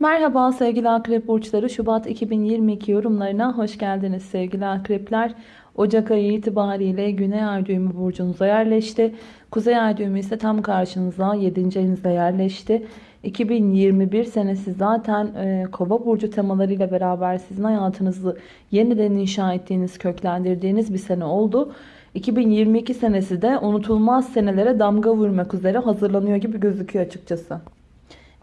Merhaba sevgili akrep burçları Şubat 2022 yorumlarına hoş geldiniz sevgili akrepler. Ocak ayı itibariyle Güney Ay düğümü burcunuza yerleşti. Kuzey Ay düğümü ise tam karşınıza 7. evinizde yerleşti. 2021 senesi zaten e, kova burcu temalarıyla beraber sizin hayatınızı yeniden inşa ettiğiniz, köklendirdiğiniz bir sene oldu. 2022 senesi de unutulmaz senelere damga vurmak üzere hazırlanıyor gibi gözüküyor açıkçası.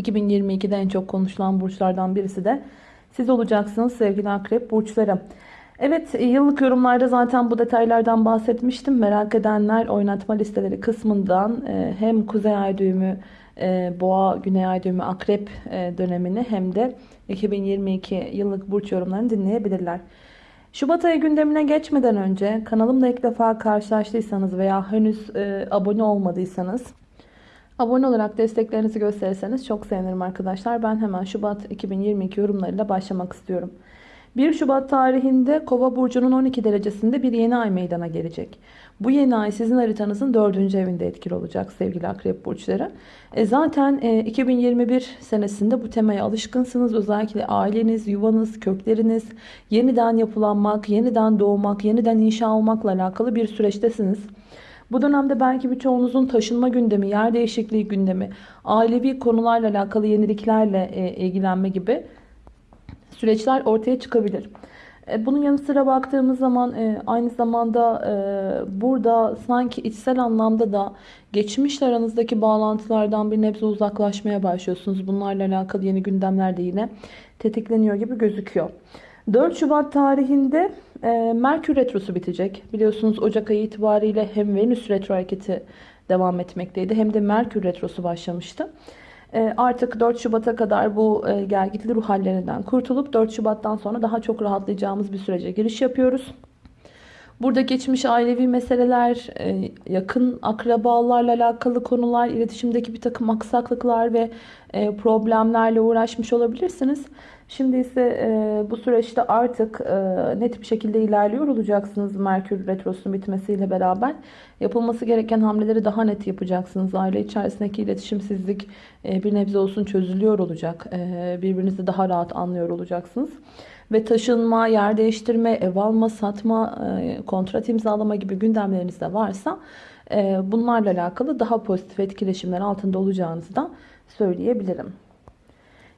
2022'de en çok konuşulan burçlardan birisi de siz olacaksınız sevgili akrep burçları. Evet yıllık yorumlarda zaten bu detaylardan bahsetmiştim. Merak edenler oynatma listeleri kısmından e, hem kuzey ay düğümü, e, boğa, güney ay düğümü, akrep e, dönemini hem de 2022 yıllık burç yorumlarını dinleyebilirler. Şubat ayı gündemine geçmeden önce kanalımla ilk defa karşılaştıysanız veya henüz abone olmadıysanız Abone olarak desteklerinizi gösterirseniz çok sevinirim arkadaşlar. Ben hemen Şubat 2022 yorumlarıyla başlamak istiyorum. 1 Şubat tarihinde Kova burcunun 12 derecesinde bir yeni ay meydana gelecek. Bu yeni ay sizin haritanızın 4. evinde etkili olacak sevgili akrep burçları. E zaten e, 2021 senesinde bu temaya alışkınsınız. Özellikle aileniz, yuvanız, kökleriniz yeniden yapılanmak, yeniden doğmak, yeniden inşa olmakla alakalı bir süreçtesiniz. Bu dönemde belki birçoğunuzun taşınma gündemi, yer değişikliği gündemi, ailevi konularla alakalı yeniliklerle e, ilgilenme gibi süreçler ortaya çıkabilir. E, bunun yanı sıra baktığımız zaman e, aynı zamanda burada sanki içsel anlamda da geçmişle aranızdaki bağlantılardan bir nebze uzaklaşmaya başlıyorsunuz. Bunlarla alakalı yeni gündemler de yine tetikleniyor gibi gözüküyor. 4 Şubat tarihinde e, Merkür Retrosu bitecek. Biliyorsunuz Ocak ayı itibariyle hem Venüs Retro hareketi devam etmekteydi hem de Merkür Retrosu başlamıştı. E, artık 4 Şubat'a kadar bu e, ruh hallerinden kurtulup 4 Şubat'tan sonra daha çok rahatlayacağımız bir sürece giriş yapıyoruz. Burada geçmiş ailevi meseleler, e, yakın akrabalarla alakalı konular, iletişimdeki bir takım aksaklıklar ve e, problemlerle uğraşmış olabilirsiniz. Şimdi ise e, bu süreçte artık net bir şekilde ilerliyor olacaksınız Merkür Retrosu'nun bitmesiyle beraber. Yapılması gereken hamleleri daha net yapacaksınız. Aile içerisindeki iletişimsizlik bir nebze olsun çözülüyor olacak. Birbirinizi daha rahat anlıyor olacaksınız. Ve taşınma, yer değiştirme, ev alma, satma, e, kontrat imzalama gibi gündemleriniz de varsa e, bunlarla alakalı daha pozitif etkileşimler altında olacağınızı da söyleyebilirim.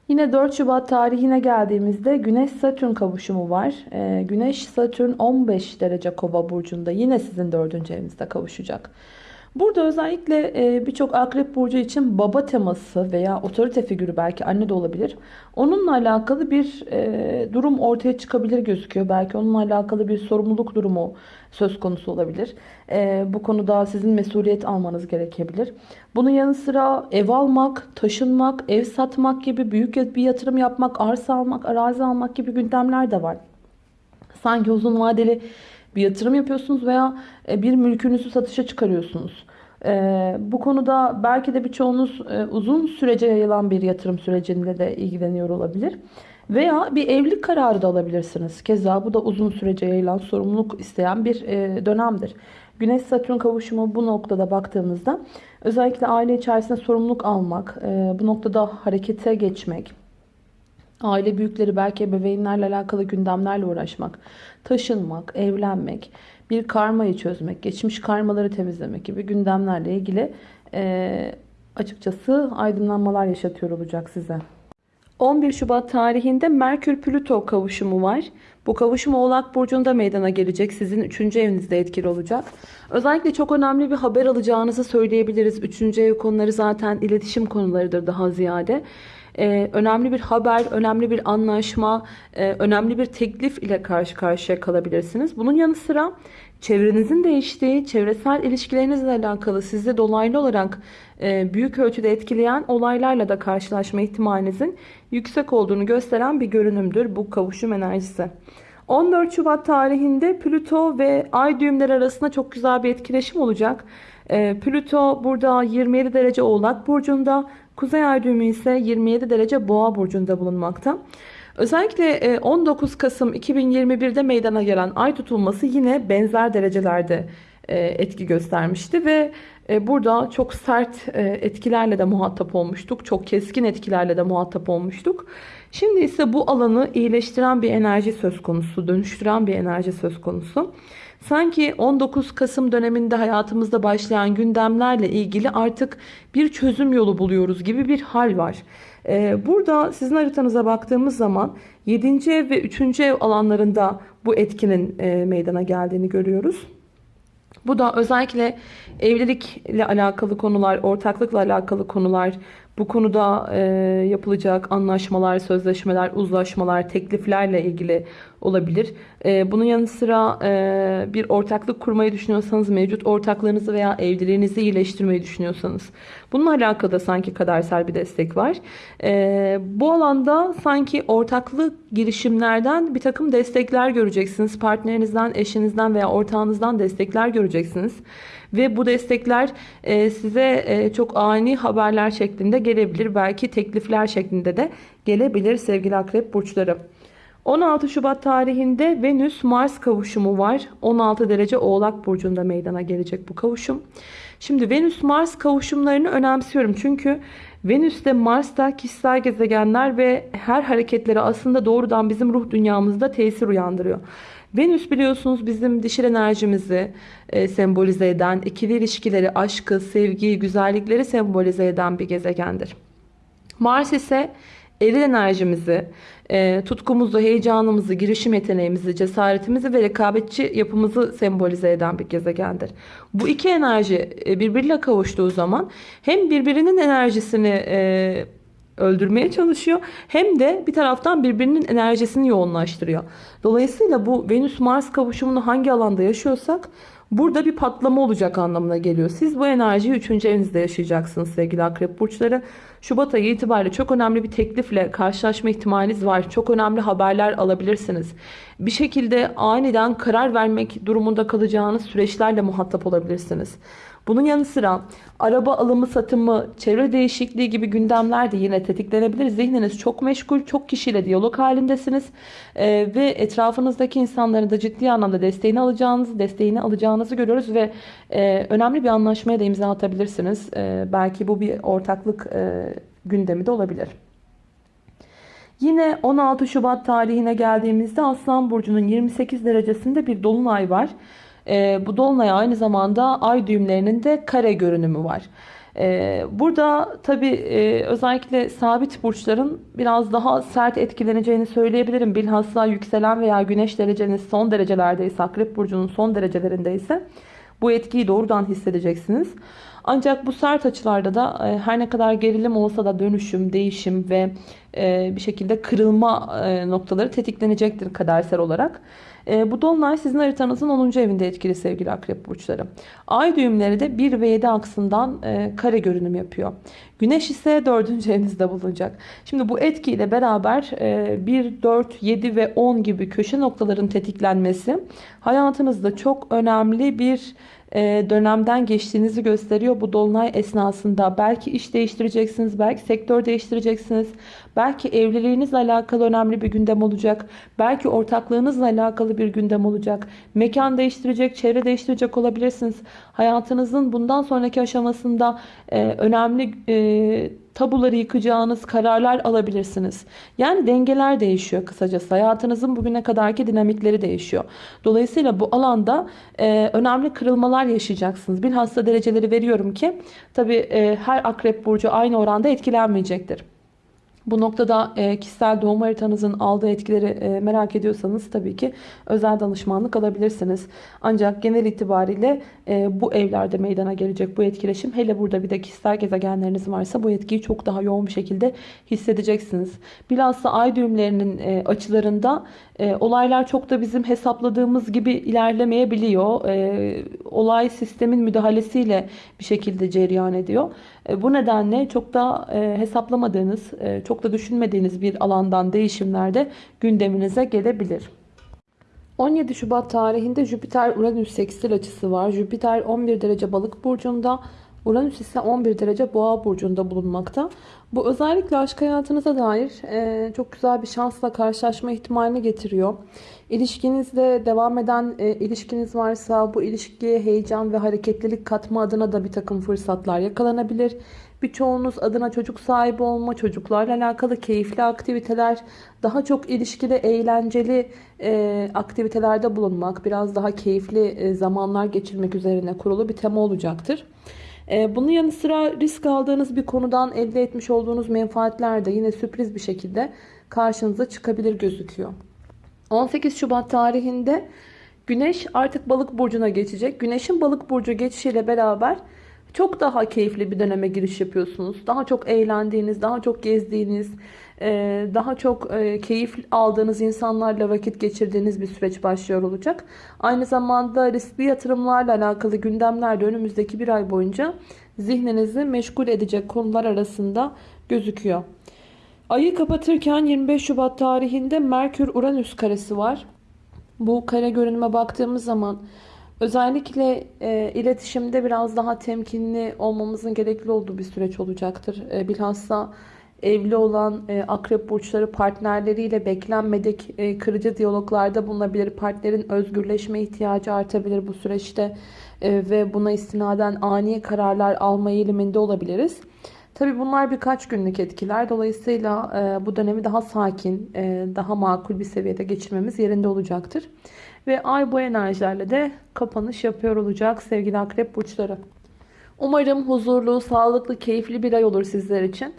Yine 4 Şubat tarihine geldiğimizde Güneş-Satürn kavuşumu var. Ee, Güneş-Satürn 15 derece kova burcunda yine sizin 4. evinizde kavuşacak. Burada özellikle e, birçok akrep burcu için baba teması veya otorite figürü belki anne de olabilir. Onunla alakalı bir e, durum ortaya çıkabilir gözüküyor. Belki onunla alakalı bir sorumluluk durumu söz konusu olabilir. E, bu konuda sizin mesuliyet almanız gerekebilir. Bunun yanı sıra ev almak, taşınmak, ev satmak gibi büyük bir yatırım yapmak, arsa almak, arazi almak gibi gündemler de var. Sanki uzun vadeli bir yatırım yapıyorsunuz veya e, bir mülkünüzü satışa çıkarıyorsunuz. E, bu konuda belki de birçoğunuz e, uzun sürece yayılan bir yatırım sürecinde de ilgileniyor olabilir. Veya bir evlilik kararı da alabilirsiniz. Keza bu da uzun sürece yayılan sorumluluk isteyen bir dönemdir. Güneş Satürn kavuşumu bu noktada baktığımızda özellikle aile içerisinde sorumluluk almak, bu noktada harekete geçmek, aile büyükleri belki ebeveynlerle alakalı gündemlerle uğraşmak, taşınmak, evlenmek, bir karmayı çözmek, geçmiş karmaları temizlemek gibi gündemlerle ilgili e, açıkçası aydınlanmalar yaşatıyor olacak size. 11 Şubat tarihinde Merkür-Plüto kavuşumu var. Bu kavuşum Oğlak Burcu'nda meydana gelecek. Sizin 3. evinizde etkili olacak. Özellikle çok önemli bir haber alacağınızı söyleyebiliriz. 3. ev konuları zaten iletişim konularıdır daha ziyade e, önemli bir haber, önemli bir anlaşma, e, önemli bir teklif ile karşı karşıya kalabilirsiniz. Bunun yanı sıra çevrenizin değiştiği, çevresel ilişkilerinizle alakalı sizi dolaylı olarak e, büyük ölçüde etkileyen olaylarla da karşılaşma ihtimalinizin yüksek olduğunu gösteren bir görünümdür bu kavuşum enerjisi. 14 Şubat tarihinde Plüto ve Ay düğümleri arasında çok güzel bir etkileşim olacak. E, Plüto burada 27 derece Oğlak Burcu'nda, Kuzey Ay düğümü ise 27 derece Boğa Burcu'nda bulunmakta. Özellikle 19 e, Kasım 2021'de meydana gelen ay tutulması yine benzer derecelerde e, etki göstermişti ve E, Burada çok sert etkilerle de muhatap olmuştuk. Çok keskin etkilerle de muhatap olmuştuk. Şimdi ise bu alanı iyileştiren bir enerji söz konusu, dönüştüren bir enerji söz konusu. Sanki 19 Kasım döneminde hayatımızda başlayan gündemlerle ilgili artık bir çözüm yolu buluyoruz gibi bir hal var. E, Burada sizin haritanıza baktığımız zaman 7. ev ve 3. ev alanlarında bu etkinin e, meydana geldiğini görüyoruz. Bu da özellikle evlilikle alakalı konular, ortaklıkla alakalı konular, bu konuda e, yapılacak anlaşmalar, sözleşmeler, uzlaşmalar, tekliflerle ilgili olabilir. E, bunun yanı sıra e, bir ortaklık kurmayı düşünüyorsanız, mevcut ortaklarınızı veya evliliğinizi iyileştirmeyi düşünüyorsanız, bununla alakalı da sanki kadersel bir destek var. E, bu alanda sanki ortaklık girişimlerden bir takım destekler göreceksiniz. Partnerinizden, eşinizden veya ortağınızdan destekler göreceksiniz. Ve bu destekler e, size e, çok ani haberler şeklinde gelebilir. Belki teklifler şeklinde de gelebilir sevgili akrep burçları. 16 Şubat tarihinde Venüs-Mars kavuşumu var. 16 derece Oğlak Burcu'nda meydana gelecek bu kavuşum. Şimdi Venüs-Mars kavuşumlarını önemsiyorum. Çünkü Venüs de Mars da kişisel gezegenler ve her hareketleri aslında doğrudan bizim ruh dünyamızda tesir uyandırıyor. Venüs biliyorsunuz bizim dişil enerjimizi e, sembolize eden, ikili ilişkileri, aşkı, sevgiyi, güzellikleri sembolize eden bir gezegendir. Mars ise eril enerjimizi, e, tutkumuzu, heyecanımızı, girişim yeteneğimizi, cesaretimizi ve rekabetçi yapımızı sembolize eden bir gezegendir. Bu iki enerji e, birbiriyle kavuştuğu zaman hem birbirinin enerjisini e, öldürmeye çalışıyor hem de bir taraftan birbirinin enerjisini yoğunlaştırıyor. Dolayısıyla bu Venüs-Mars kavuşumunu hangi alanda yaşıyorsak Burada bir patlama olacak anlamına geliyor. Siz bu enerjiyi 3. evinizde yaşayacaksınız sevgili akrep burçları. Şubat ayı itibariyle çok önemli bir teklifle karşılaşma ihtimaliniz var. Çok önemli haberler alabilirsiniz. Bir şekilde aniden karar vermek durumunda kalacağınız süreçlerle muhatap olabilirsiniz. Bunun yanı sıra araba alımı satımı, çevre değişikliği gibi gündemler de yine tetiklenebilir. Zihniniz çok meşgul, çok kişiyle diyalog halindesiniz. Ee, ve etrafınızdaki insanların da ciddi anlamda desteğini alacağınızı, desteğini alacağınızı görüyoruz ve e, önemli bir anlaşmaya da imza atabilirsiniz. E, belki bu bir ortaklık e, gündemi de olabilir. Yine 16 Şubat tarihine geldiğimizde Aslan Burcu'nun 28 derecesinde bir dolunay var. E, bu dolunay aynı zamanda ay düğümlerinin de kare görünümü var. E, burada tabi e, özellikle sabit burçların biraz daha sert etkileneceğini söyleyebilirim. Bilhassa yükselen veya güneş dereceniz son derecelerdeyse, akrep burcunun son derecelerindeyse bu etkiyi doğrudan hissedeceksiniz. Ancak bu sert açılarda da e, her ne kadar gerilim olsa da dönüşüm, değişim ve e, bir şekilde kırılma e, noktaları tetiklenecektir kadersel olarak. Bu dolunay sizin haritanızın 10. evinde etkili sevgili akrep burçları. Ay düğümleri de 1 ve 7 aksından kare görünüm yapıyor. Güneş ise 4. evinizde bulunacak. Şimdi bu etkiyle beraber 1, 4, 7 ve 10 gibi köşe noktaların tetiklenmesi hayatınızda çok önemli bir e, dönemden geçtiğinizi gösteriyor. Bu dolunay esnasında belki iş değiştireceksiniz, belki sektör değiştireceksiniz, belki evliliğinizle alakalı önemli bir gündem olacak, belki ortaklığınızla alakalı bir gündem olacak, mekan değiştirecek, çevre değiştirecek olabilirsiniz. Hayatınızın bundan sonraki aşamasında e, önemli e, tabuları yıkacağınız kararlar alabilirsiniz. Yani dengeler değişiyor kısacası. Hayatınızın bugüne kadarki dinamikleri değişiyor. Dolayısıyla bu alanda e, önemli kırılmalar yaşayacaksınız. Bilhassa dereceleri veriyorum ki tabi e, her akrep burcu aynı oranda etkilenmeyecektir. Bu noktada e, kişisel doğum haritanızın aldığı etkileri e, merak ediyorsanız tabii ki özel danışmanlık alabilirsiniz. Ancak genel itibariyle e, bu evlerde meydana gelecek bu etkileşim hele burada bir de kişisel gezegenleriniz varsa bu etkiyi çok daha yoğun bir şekilde hissedeceksiniz. Bilhassa ay düğümlerinin açılarında olaylar çok da bizim hesapladığımız gibi ilerlemeyebiliyor. Olay sistemin müdahalesiyle bir şekilde cereyan ediyor. Bu nedenle çok da hesaplamadığınız, e, çok da düşünmediğiniz bir alandan değişimlerde gündeminize gelebilir. 17 Şubat tarihinde Jüpiter-Uranüs sekstil açısı var. Jüpiter 11 derece balık burcunda, Uranüs ise 11 derece boğa burcunda bulunmakta. Bu özellikle aşk hayatınıza dair e, çok güzel bir şansla karşılaşma ihtimalini getiriyor. İlişkinizde devam eden e, ilişkiniz varsa bu ilişkiye heyecan ve hareketlilik katma adına da bir takım fırsatlar yakalanabilir. Birçoğunuz adına çocuk sahibi olma, çocuklarla alakalı keyifli aktiviteler, daha çok ilişkide eğlenceli e, aktivitelerde bulunmak, biraz daha keyifli e, zamanlar geçirmek üzerine kurulu bir tema olacaktır. E, bunun yanı sıra risk aldığınız bir konudan elde etmiş olduğunuz menfaatler de yine sürpriz bir şekilde karşınıza çıkabilir gözüküyor. 18 Şubat tarihinde Güneş artık balık burcuna geçecek. Güneşin balık burcu geçişiyle beraber çok daha keyifli bir döneme giriş yapıyorsunuz. Daha çok eğlendiğiniz, daha çok gezdiğiniz, e, daha çok e, keyif aldığınız insanlarla vakit geçirdiğiniz bir süreç başlıyor olacak. Aynı zamanda riskli yatırımlarla alakalı gündemler de önümüzdeki bir ay boyunca zihninizi meşgul edecek konular arasında gözüküyor. Ayı kapatırken 25 Şubat tarihinde Merkür-Uranüs karesi var. Bu kare görünüme baktığımız zaman özellikle e, iletişimde biraz daha temkinli olmamızın gerekli olduğu bir süreç olacaktır. E, bilhassa evli olan e, akrep burçları partnerleriyle beklenmedik e, kırıcı diyaloglarda bulunabilir. Partnerin özgürleşme ihtiyacı artabilir bu süreçte e, ve buna istinaden ani kararlar alma eğiliminde olabiliriz. Tabii bunlar birkaç günlük etkiler. Dolayısıyla e, bu dönemi daha sakin, e, daha makul bir seviyede geçirmemiz yerinde olacaktır. Ve ay bu enerjilerle de kapanış yapıyor olacak sevgili akrep burçları. Umarım huzurlu, sağlıklı, keyifli bir ay olur sizler için.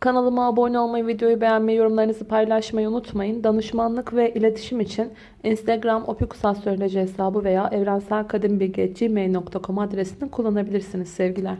Kanalıma abone olmayı, videoyu beğenmeyi, yorumlarınızı paylaşmayı unutmayın. Danışmanlık ve iletişim için Instagram opikusastroloji hesabı veya evrenselkadimbilgi.gmail.com adresini kullanabilirsiniz sevgiler.